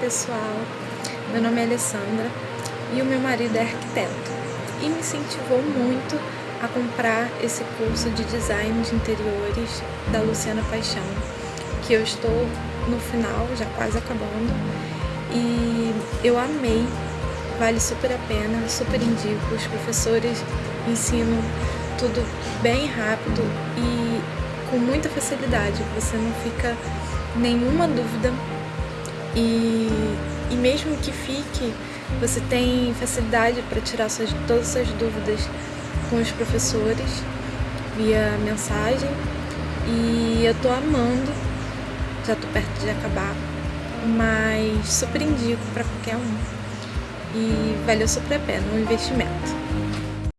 pessoal, meu nome é Alessandra e o meu marido é arquiteto. E me incentivou muito a comprar esse curso de design de interiores da Luciana Paixão, que eu estou no final, já quase acabando, e eu amei, vale super a pena, super indico, os professores ensinam tudo bem rápido e com muita facilidade, você não fica nenhuma dúvida e, e mesmo que fique, você tem facilidade para tirar suas, todas as suas dúvidas com os professores via mensagem e eu tô amando, já tô perto de acabar, mas super indico para qualquer um e valeu super a pena o investimento.